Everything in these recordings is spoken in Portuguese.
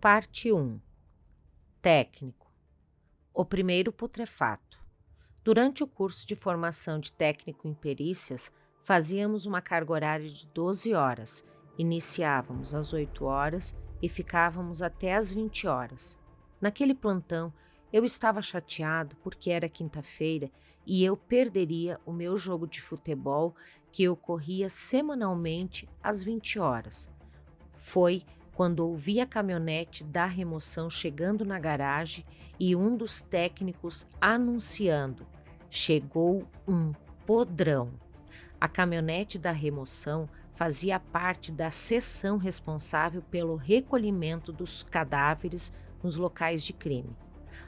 Parte 1 Técnico O primeiro putrefato. Durante o curso de formação de técnico em perícias, fazíamos uma carga horária de 12 horas. Iniciávamos às 8 horas e ficávamos até às 20 horas. Naquele plantão, eu estava chateado porque era quinta-feira e eu perderia o meu jogo de futebol que ocorria semanalmente às 20 horas. Foi quando ouvi a caminhonete da remoção chegando na garagem e um dos técnicos anunciando: chegou um podrão. A caminhonete da remoção fazia parte da seção responsável pelo recolhimento dos cadáveres nos locais de crime.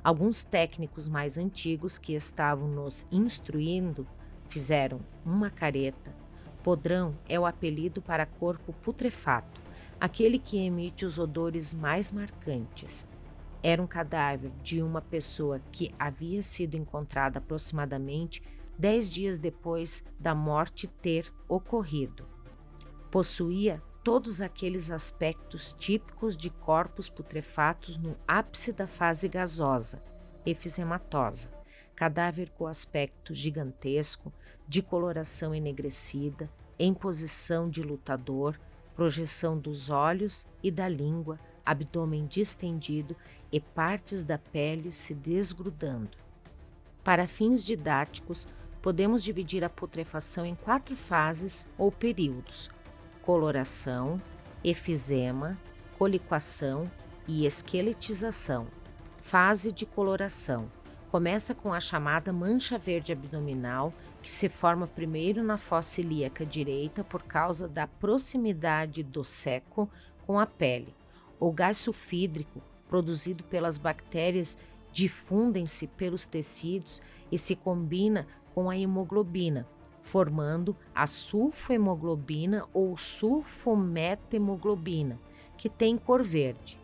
Alguns técnicos mais antigos que estavam nos instruindo fizeram uma careta. Podrão é o apelido para corpo putrefato, aquele que emite os odores mais marcantes. Era um cadáver de uma pessoa que havia sido encontrada aproximadamente dez dias depois da morte ter ocorrido. Possuía todos aqueles aspectos típicos de corpos putrefatos no ápice da fase gasosa, efizematosa, cadáver com aspecto gigantesco, de coloração enegrecida, em posição de lutador, projeção dos olhos e da língua, abdômen distendido e partes da pele se desgrudando. Para fins didáticos, podemos dividir a putrefação em quatro fases ou períodos: coloração, efizema, coliquação e esqueletização. Fase de coloração. Começa com a chamada mancha verde abdominal, que se forma primeiro na fossa ilíaca direita por causa da proximidade do seco com a pele. O gás sulfídrico, produzido pelas bactérias, difundem-se pelos tecidos e se combina com a hemoglobina, formando a sulfohemoglobina ou sulfomethemoglobina, que tem cor verde.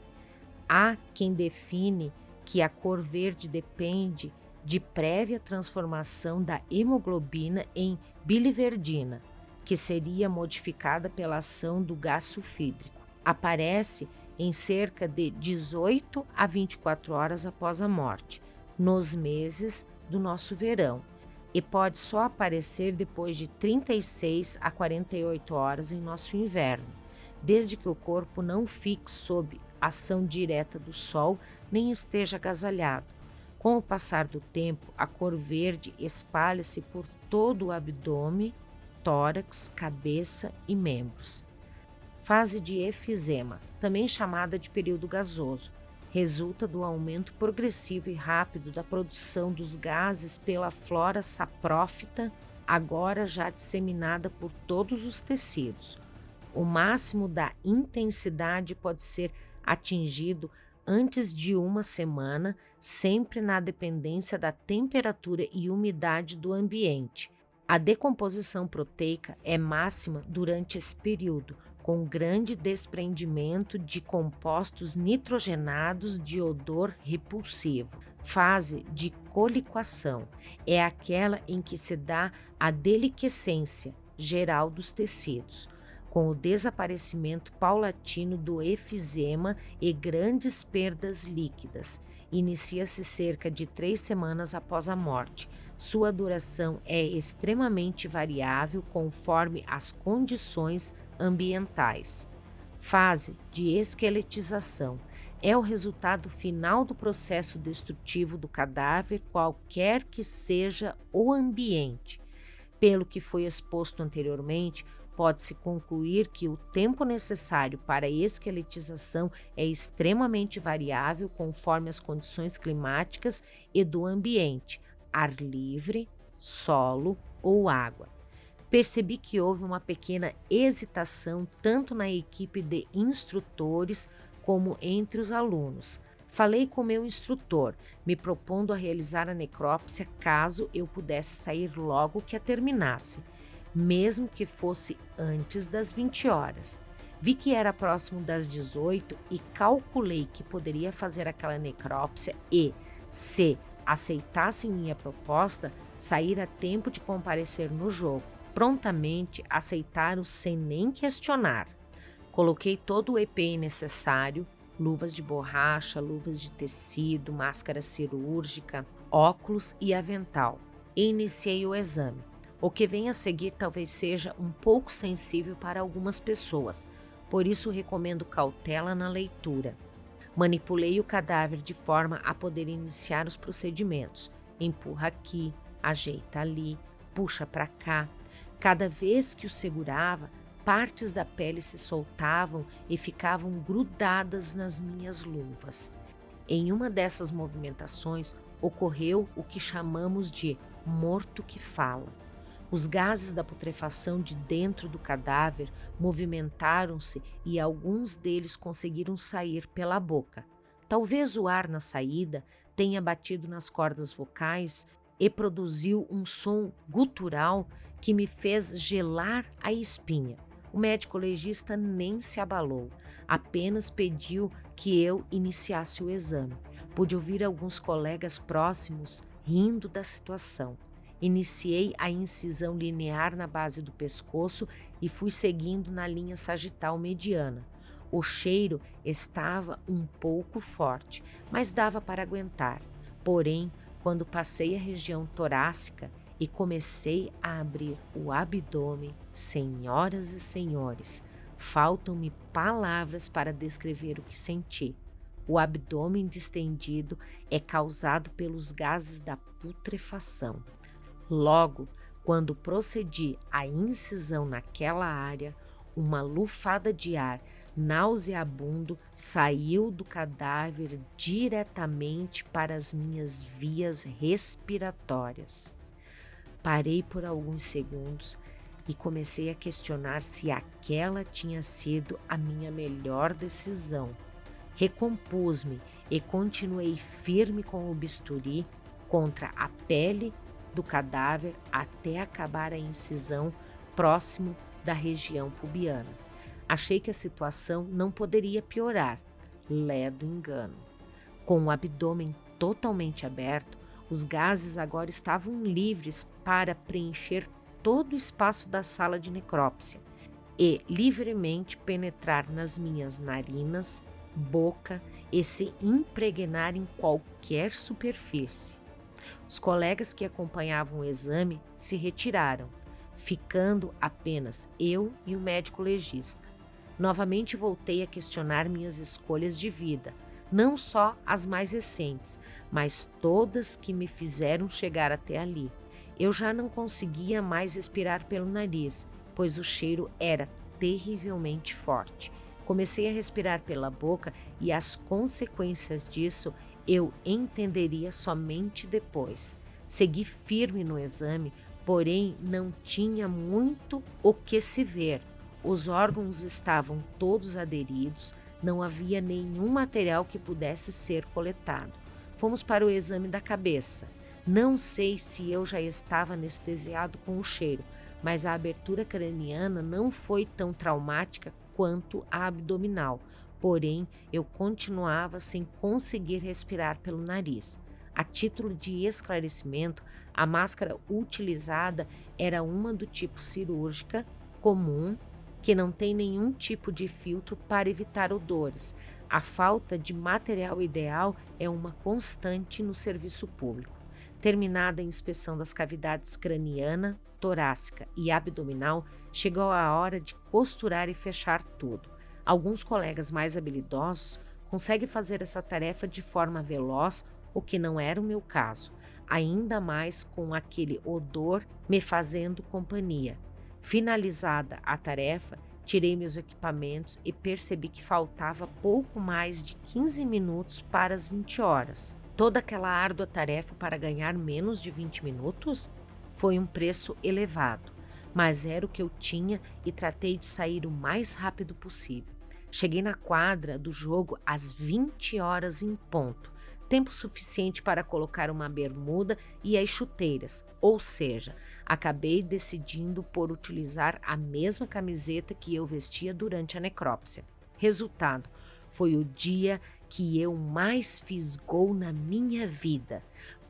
Há quem define que a cor verde depende de prévia transformação da hemoglobina em biliverdina, que seria modificada pela ação do gás sulfídrico. Aparece em cerca de 18 a 24 horas após a morte, nos meses do nosso verão, e pode só aparecer depois de 36 a 48 horas em nosso inverno, desde que o corpo não fique sob ação direta do sol nem esteja agasalhado. Com o passar do tempo, a cor verde espalha-se por todo o abdômen, tórax, cabeça e membros. Fase de efizema, também chamada de período gasoso, resulta do aumento progressivo e rápido da produção dos gases pela flora saprófita, agora já disseminada por todos os tecidos. O máximo da intensidade pode ser atingido antes de uma semana, sempre na dependência da temperatura e umidade do ambiente. A decomposição proteica é máxima durante esse período, com grande desprendimento de compostos nitrogenados de odor repulsivo. Fase de coliquação é aquela em que se dá a deliquescência geral dos tecidos, com o desaparecimento paulatino do efizema e grandes perdas líquidas. Inicia-se cerca de três semanas após a morte. Sua duração é extremamente variável conforme as condições ambientais. Fase de esqueletização é o resultado final do processo destrutivo do cadáver, qualquer que seja o ambiente. Pelo que foi exposto anteriormente, pode-se concluir que o tempo necessário para a esqueletização é extremamente variável conforme as condições climáticas e do ambiente, ar livre, solo ou água percebi que houve uma pequena hesitação tanto na equipe de instrutores como entre os alunos. Falei com meu instrutor, me propondo a realizar a necrópsia caso eu pudesse sair logo que a terminasse, mesmo que fosse antes das 20 horas. Vi que era próximo das 18 e calculei que poderia fazer aquela necrópsia e, se aceitassem minha proposta, sair a tempo de comparecer no jogo prontamente aceitaram sem nem questionar. Coloquei todo o EPI necessário, luvas de borracha, luvas de tecido, máscara cirúrgica, óculos e avental. E iniciei o exame. O que vem a seguir talvez seja um pouco sensível para algumas pessoas, por isso recomendo cautela na leitura. Manipulei o cadáver de forma a poder iniciar os procedimentos. Empurra aqui, ajeita ali, puxa para cá. Cada vez que o segurava, partes da pele se soltavam e ficavam grudadas nas minhas luvas. Em uma dessas movimentações ocorreu o que chamamos de morto que fala. Os gases da putrefação de dentro do cadáver movimentaram-se e alguns deles conseguiram sair pela boca. Talvez o ar na saída tenha batido nas cordas vocais e produziu um som gutural que me fez gelar a espinha. O médico legista nem se abalou, apenas pediu que eu iniciasse o exame. Pude ouvir alguns colegas próximos rindo da situação. Iniciei a incisão linear na base do pescoço e fui seguindo na linha sagital mediana. O cheiro estava um pouco forte, mas dava para aguentar. Porém, quando passei a região torácica e comecei a abrir o abdômen, senhoras e senhores, faltam-me palavras para descrever o que senti. O abdômen distendido é causado pelos gases da putrefação. Logo, quando procedi à incisão naquela área, uma lufada de ar nauseabundo saiu do cadáver diretamente para as minhas vias respiratórias. Parei por alguns segundos e comecei a questionar se aquela tinha sido a minha melhor decisão. Recompus-me e continuei firme com o bisturi contra a pele do cadáver até acabar a incisão próximo da região pubiana. Achei que a situação não poderia piorar. Ledo engano. Com o abdômen totalmente aberto, os gases agora estavam livres para preencher todo o espaço da sala de necrópsia e livremente penetrar nas minhas narinas, boca e se impregnar em qualquer superfície. Os colegas que acompanhavam o exame se retiraram, ficando apenas eu e o médico legista. Novamente voltei a questionar minhas escolhas de vida, não só as mais recentes, mas todas que me fizeram chegar até ali. Eu já não conseguia mais respirar pelo nariz, pois o cheiro era terrivelmente forte. Comecei a respirar pela boca e as consequências disso eu entenderia somente depois. Segui firme no exame, porém não tinha muito o que se ver. Os órgãos estavam todos aderidos, não havia nenhum material que pudesse ser coletado. Fomos para o exame da cabeça. Não sei se eu já estava anestesiado com o cheiro, mas a abertura craniana não foi tão traumática quanto a abdominal, porém eu continuava sem conseguir respirar pelo nariz. A título de esclarecimento, a máscara utilizada era uma do tipo cirúrgica, comum, que não tem nenhum tipo de filtro para evitar odores. A falta de material ideal é uma constante no serviço público. Terminada a inspeção das cavidades craniana, torácica e abdominal, chegou a hora de costurar e fechar tudo. Alguns colegas mais habilidosos conseguem fazer essa tarefa de forma veloz, o que não era o meu caso, ainda mais com aquele odor me fazendo companhia. Finalizada a tarefa, tirei meus equipamentos e percebi que faltava pouco mais de 15 minutos para as 20 horas. Toda aquela árdua tarefa para ganhar menos de 20 minutos? Foi um preço elevado, mas era o que eu tinha e tratei de sair o mais rápido possível. Cheguei na quadra do jogo às 20 horas em ponto, tempo suficiente para colocar uma bermuda e as chuteiras, ou seja, acabei decidindo por utilizar a mesma camiseta que eu vestia durante a necrópsia. Resultado, foi o dia que eu mais fiz gol na minha vida,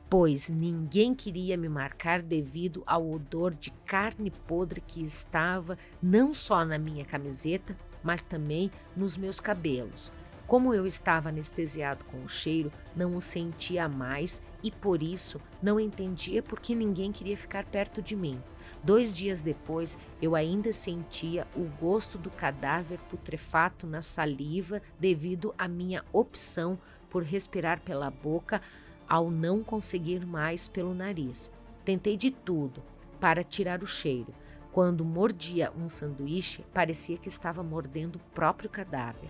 pois ninguém queria me marcar devido ao odor de carne podre que estava não só na minha camiseta, mas também nos meus cabelos. Como eu estava anestesiado com o cheiro, não o sentia mais e por isso não entendia por que ninguém queria ficar perto de mim. Dois dias depois, eu ainda sentia o gosto do cadáver putrefato na saliva devido à minha opção por respirar pela boca ao não conseguir mais pelo nariz. Tentei de tudo para tirar o cheiro. Quando mordia um sanduíche, parecia que estava mordendo o próprio cadáver.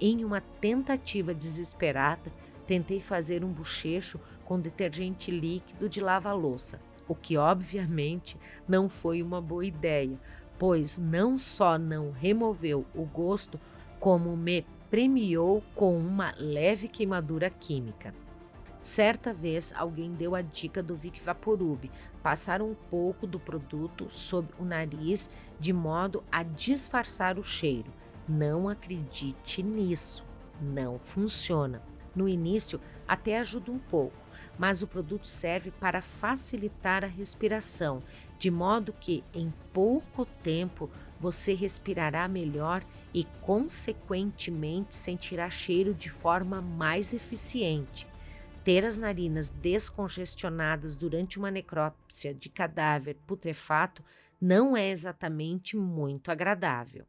Em uma tentativa desesperada, tentei fazer um bochecho com detergente líquido de lava-louça, o que obviamente não foi uma boa ideia, pois não só não removeu o gosto, como me premiou com uma leve queimadura química. Certa vez alguém deu a dica do Vic Vaporub, passar um pouco do produto sob o nariz de modo a disfarçar o cheiro. Não acredite nisso, não funciona. No início até ajuda um pouco, mas o produto serve para facilitar a respiração, de modo que em pouco tempo você respirará melhor e, consequentemente, sentirá cheiro de forma mais eficiente. Ter as narinas descongestionadas durante uma necrópsia de cadáver putrefato não é exatamente muito agradável.